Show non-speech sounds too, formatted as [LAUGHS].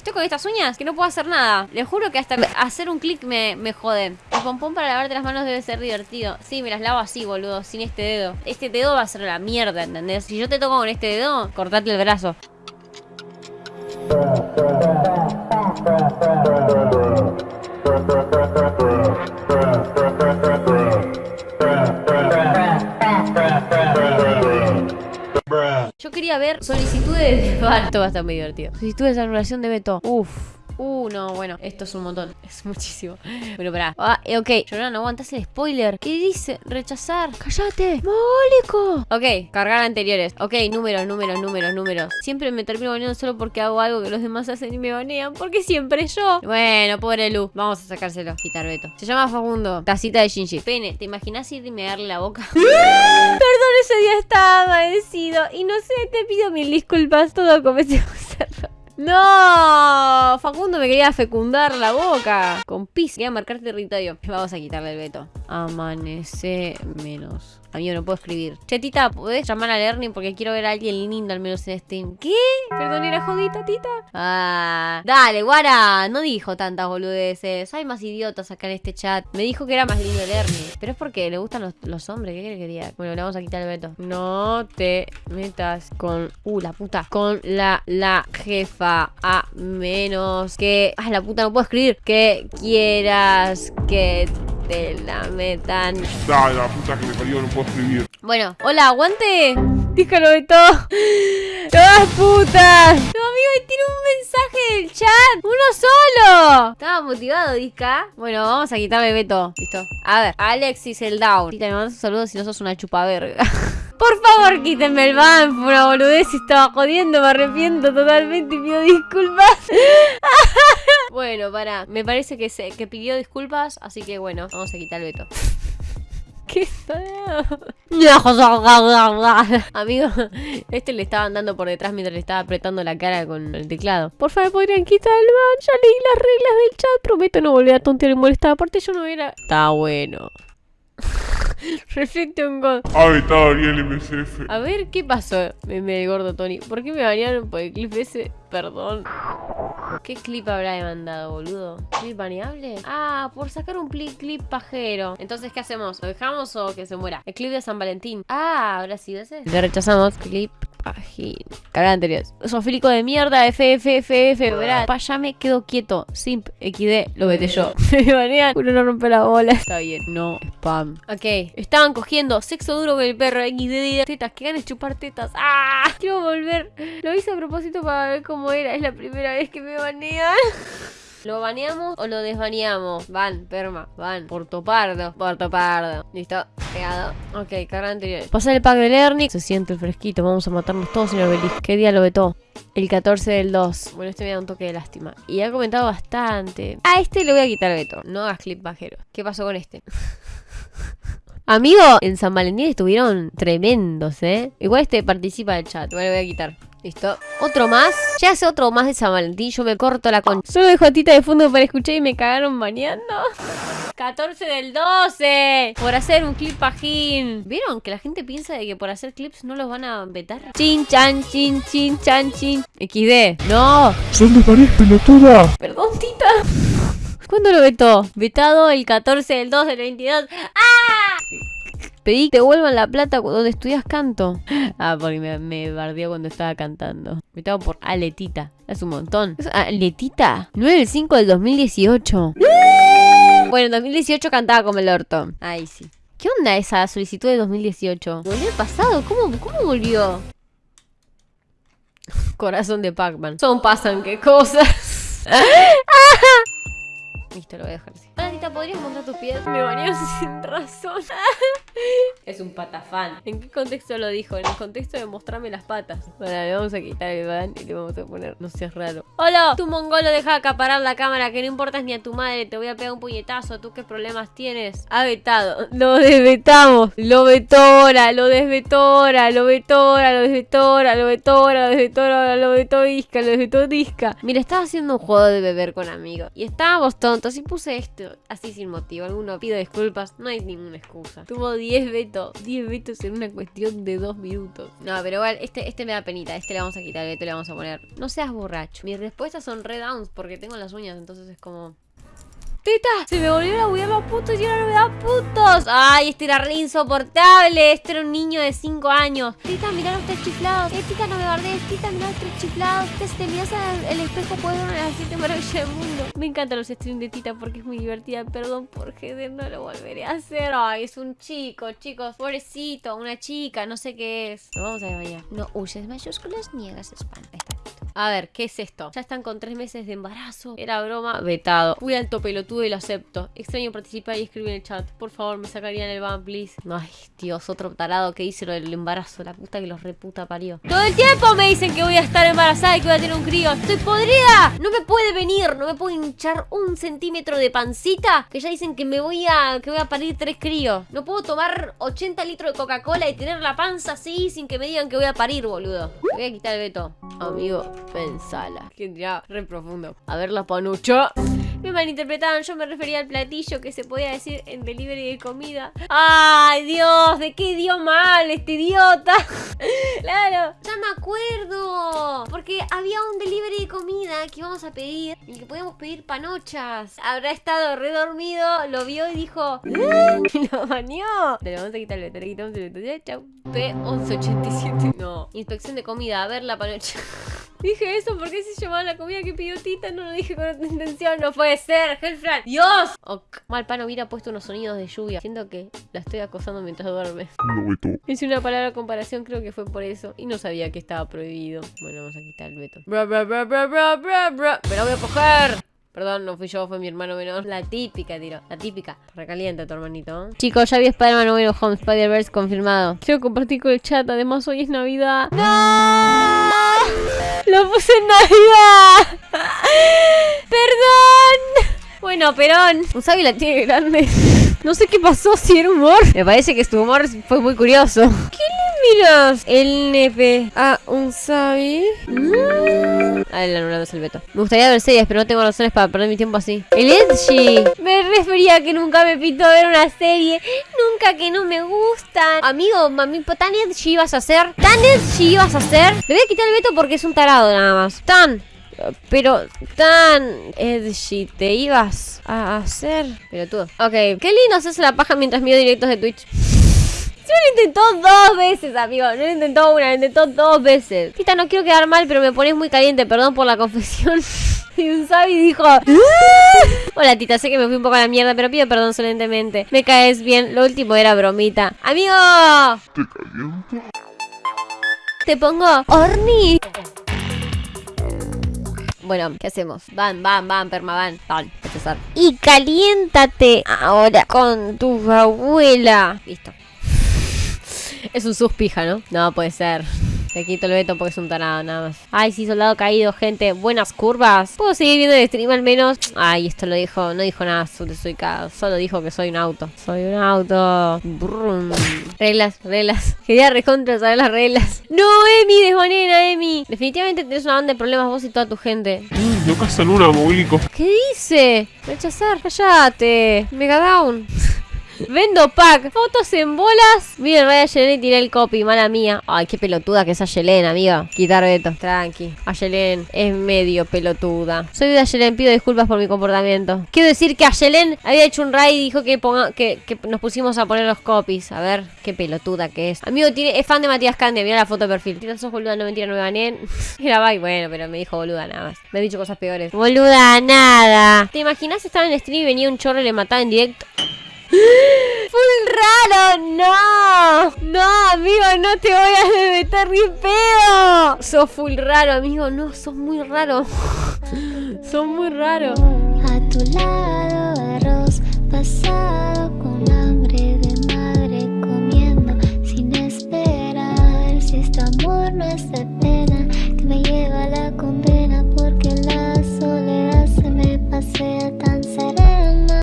Estoy con estas uñas que no puedo hacer nada. Les juro que hasta hacer un clic me, me jode. El pompón para lavarte las manos debe ser divertido. Sí, me las lavo así, boludo, sin este dedo. Este dedo va a ser la mierda, ¿entendés? Si yo te toco con este dedo, cortate el brazo. Ver solicitudes de... [LAUGHS] Esto va a estar muy divertido. Solicitudes de anulación de veto. Uf. Uh, no, bueno, esto es un montón. [LAUGHS] Es muchísimo. Bueno, pará. Ah, eh, ok. Yo no aguantas el spoiler. ¿Qué dice? Rechazar. ¡Cállate! ¡Mogólico! Ok, cargar anteriores. Ok, números, números, números, números. Siempre me termino baneando solo porque hago algo que los demás hacen y me banean. Porque siempre yo. Bueno, pobre Lu. Vamos a sacárselo. Quitar veto. Se llama Facundo. Tacita de Shinji. Pene, ¿te imaginas ir y me darle la boca? [LAUGHS] Perdón, Y no sé, te pido mil disculpas. Todo comenzó a cerrar. ¡No! Facundo me quería fecundar la boca. Con pis. Quería marcar territorio. Vamos a quitarle el veto. Amanece menos. Amigo, no puedo escribir. Chetita, ¿podés llamar a Learning? Porque quiero ver a alguien lindo al menos en Steam. ¿Qué? Perdón, era jodita, tita. Ah, dale, guara. No dijo tantas boludeces. Hay más idiotas acá en este chat. Me dijo que era más lindo Learning. Pero es porque le gustan los, hombres. ¿Qué quería? Bueno, le vamos a quitar el veto. No te metas con... Uh, la puta. Con la, la jefa. A menos que... Ah, la puta, no puedo escribir. Que quieras que te la metan. Dale, la puta que me parió, no puedo escribir. Bueno, hola, aguante. Díjalo de todo. ¡Todas putas! No, amigo, tiene un mensaje del chat. ¡Uno solo! Estaba motivado, Disca. Bueno, vamos a quitarle veto. Listo. A ver, Alexis el down. Tita, me mandas un saludo si no sos una chupaverga. [LAUGHS] Por favor, quítenme el ban. Fue una boludez y estaba jodiendo. Me arrepiento totalmente y pido disculpas. [LAUGHS] bueno, para. Me parece que, se, que pidió disculpas. Así que bueno, vamos a quitar el veto. [LAUGHS] ¿Qué Amigo, este le estaban dando por detrás mientras le estaba apretando la cara con el teclado. Por favor, podrían quitar el ban. Ya leí las reglas del chat. Prometo no volver a tontear y molestar. Aparte, yo no era. Está bueno. [LAUGHS] Reflecto en God. Ah, está Ariel MCF. A ver, ¿qué pasó, meme gordo Tony? ¿Por qué me banearon por el clip ese? Perdón. ¿Qué clip habrá demandado, boludo? ¿Clip baneable? Ah, por sacar un clip pajero. Entonces, ¿qué hacemos? ¿Lo dejamos o que se muera? El clip de San Valentín. Ah, ¿habrá sido ese? Le rechazamos. Clip página. Carga anteriores. Sofílico de mierda, FFFF, verá. Pa, ya me quedo quieto. Simp, XD, lo vete yo. [LAUGHS] me banean. Uno no rompe la bola. Está bien, no spam. Ok, estaban cogiendo sexo duro con el perro. XD, tetas, que ganes chupar tetas. ¡Ah! Quiero volver. Lo hice a propósito para ver cómo era. Es la primera vez que me banean. [LAUGHS] ¿Lo baneamos o lo desbaneamos? Van, perma, van. Porto Pardo. Porto Pardo. Listo, pegado. Ok, carga anterior. Pasa el pack de Lerny. Se siente el fresquito. Vamos a matarnos todos, señor Belis. ¿Qué día lo vetó? El 14 del 2. Bueno, este me da un toque de lástima. Y ha comentado bastante. A este le voy a quitar veto. No hagas clip bajero. ¿Qué pasó con este? [LAUGHS] Amigo, en San Valentín estuvieron tremendos, ¿eh? Igual este participa del chat. Bueno, lo voy a quitar. Listo. Otro más. Ya hace otro más de San Valentín. Yo me corto la concha. Solo dejo a Tita de fondo para escuchar y me cagaron bañando. 14 del 12. Por hacer un clip pajín. ¿Vieron? Que la gente piensa de que por hacer clips no los van a vetar. Chin, chan, chin, chin, chan, chin. XD. No. Son de París, pelotuda. Perdón, Tita. ¿Cuándo lo vetó? Vetado el 14 del 2 del 22. ¡Ah! Pedí que te vuelvan la plata donde estudias canto. [LAUGHS] Ah, porque me, me bardeó cuando estaba cantando. Vetado por Aletita. Es un montón. ¿Aletita? 9 del 5 del 2018. [LAUGHS] Bueno, en 2018 cantaba como el orto. Ay, sí. ¿Qué onda esa solicitud de 2018? ¿Volvió el pasado? ¿Cómo, cómo volvió? [LAUGHS] Corazón de Pac-Man. Son pasan qué cosas. Listo, lo voy a dejar así. Hola, ¿podrías mostrar tus pies? Me bañaron [LAUGHS] sin razón. es un patafán. ¿En qué contexto lo dijo? En el contexto de mostrarme las patas. Bueno, le vamos a quitar el ban y le vamos a poner, no seas raro. Hola, tu mongolo deja acaparar la cámara, que no importas ni a tu madre, te voy a pegar un puñetazo. ¿Tú qué problemas tienes? Ha vetado. Lo desvetamos. Lo vetora, lo desvetora, lo vetora, lo desvetora, lo vetora, lo desvetora, lo vetora, lo desvetó disca. Mira, estaba haciendo un juego de beber con amigos. Y estábamos todos si puse esto así sin motivo, alguno pido disculpas, no hay ninguna excusa. Tuvo 10 vetos, 10 vetos en una cuestión de 2 minutos. No, pero igual, este, este me da penita, este le vamos a quitar, este le vamos a poner. No seas borracho. Mis respuestas son red downs porque tengo las uñas, entonces es como... ¡Teta! Se me volvieron a buguear los putos y ahora no me da putos. Ay, este era re insoportable. Este era un niño de 5 años. Tita, mirá los tres chiflados. Eh, tita, no me guardes. Tita, mirá los tres chiflados. Tita, si te miras al el espejo, puedes ver las siete maravillas del mundo. Me encantan los streams de Tita porque es muy divertida. Perdón por Heder, no lo volveré a hacer. Ay, es un chico, chicos. Pobrecito, una chica, no sé qué es. Lo vamos a bañar. No huyes mayúsculas, niegas spam. A ver, ¿qué es esto? Ya están con tres meses de embarazo. Era broma, vetado. Fui alto pelotudo y lo acepto. Extraño participar y escribir en el chat. Por favor, me sacarían el ban, please. Ay, Dios, otro tarado que dice lo del embarazo. La puta que los reputa parió. Todo el tiempo me dicen que voy a estar embarazada y que voy a tener un crío. ¡Estoy podrida! No me puede venir, no me puedo hinchar un centímetro de pancita. Que ya dicen que me voy a. que voy a parir tres críos. No puedo tomar 80 litros de Coca-Cola y tener la panza así sin que me digan que voy a parir, boludo. Me voy a quitar el veto. Amigo, pensala. Que ya, re profundo. A ver la panucha. Me malinterpretaron, yo me refería al platillo que se podía decir en delivery de comida. ¡Ay, Dios! ¿De qué dio mal este idiota? [LAUGHS] claro, ya me acuerdo. Porque había un delivery de comida que íbamos a pedir y que podíamos pedir panochas. Habrá estado redormido, lo vio y dijo... "¿Eh?". [LAUGHS] lo bañó. Te lo vamos a quitar el veto, le quitamos el veto. Ya, chau. P1187. No. Inspección de comida, a ver la panocha. [LAUGHS] Dije eso porque se llamaba la comida que pidió Tita, no lo dije con otra intención, no puede ser, Hellfran. ¡Dios! Ok. Mal pan hubiera puesto unos sonidos de lluvia. Siento que la estoy acosando mientras duerme. Lo veto. Hice una palabra de comparación, creo que fue por eso. Y no sabía que estaba prohibido. Bueno, vamos a quitar el veto. Bra, bra, bra, bra, bra, bra, bra. ¡Me la voy a coger! Perdón, no fui yo, fue mi hermano menor. La típica, tiro. La típica. Recalienta tu hermanito. Chicos, ya vi Spider-Man No Way Home. Spider-Verse confirmado. Quiero compartir con el chat. Además, hoy es Navidad. ¡No! Lo puse en Navidad. [LAUGHS] Perdón. Bueno, Perón. Usabi la tiene grande. No sé qué pasó, si era humor. Me parece que su humor fue muy curioso. ¿Qué miras? El nepe a un Sabi. Mm. Ah, el anulado es el veto. Me gustaría ver series, pero no tengo razones para perder mi tiempo así. El Edgy. Me refería a que nunca me pito ver una serie. Nunca que no me gustan. Amigo, mami, ¿tan edgy ibas a hacer? ¿Tan edgy ibas a hacer? Le voy a quitar el veto porque es un tarado nada más. Tan. Pero tan edgy te ibas a hacer. Pero tú. Ok. Qué lindo hacerse la paja mientras miro directos de Twitch. Sí, lo intentó dos veces, amigo. No lo intentó una, lo intentó dos veces. Tita, no quiero quedar mal, pero me pones muy caliente. Perdón por la confesión. [LAUGHS] Y un Sabi dijo... "Ah". Hola, Tita. Sé que me fui un poco a la mierda, pero pido perdón solentemente. Me caes bien. Lo último era bromita. ¡Amigo! ¿Te caliento? Te pongo... ¡Orni! Bueno, ¿qué hacemos? Van, van, van, perma, van. Van, empezar. Y caliéntate ahora con tu abuela. Listo. Es un suspija, ¿no? No puede ser. Te quito el veto porque es un tarado, nada más. Ay, sí, soldado caído, gente. Buenas curvas. ¿Puedo seguir viendo el stream al menos? Ay, esto lo dijo, no dijo nada. Ca- solo dijo que soy un auto. Soy un auto. Brum. Reglas, reglas. Quería recontra saber las reglas. No, Emi, desbanena, Emi. Definitivamente tenés una banda de problemas vos y toda tu gente. Mm, No casan una, mogólico. ¿Qué dice? Rechazar, cállate. Mega down. Vendo pack, fotos en bolas. Miren, Raya Yelena y tiré el copy, mala mía. Ay, qué pelotuda que es Ayelen, amiga. Quitar veto, tranqui. Ayelen es medio pelotuda. Soy de Ayelen, pido disculpas por mi comportamiento. Quiero decir que Ayelen había hecho un raid y dijo que, ponga, que, nos pusimos a poner los copies. A ver, qué pelotuda que es. Amigo, tiene, es fan de Matías Cande, mira la foto de perfil. Tira sos boluda, no mentira, no me gané. [LAUGHS] Era bye, bueno, pero me dijo boluda nada más. Me ha dicho cosas peores. Boluda, nada. ¿Te imaginas estar en stream y venía un chorro y le mataba en directo? Full raro, no. No, amigo, no te voy a meter ni pedo. Sos full raro, amigo. No, sos muy raro. [LAUGHS] sos muy raro. A tu lado arroz pasado con hambre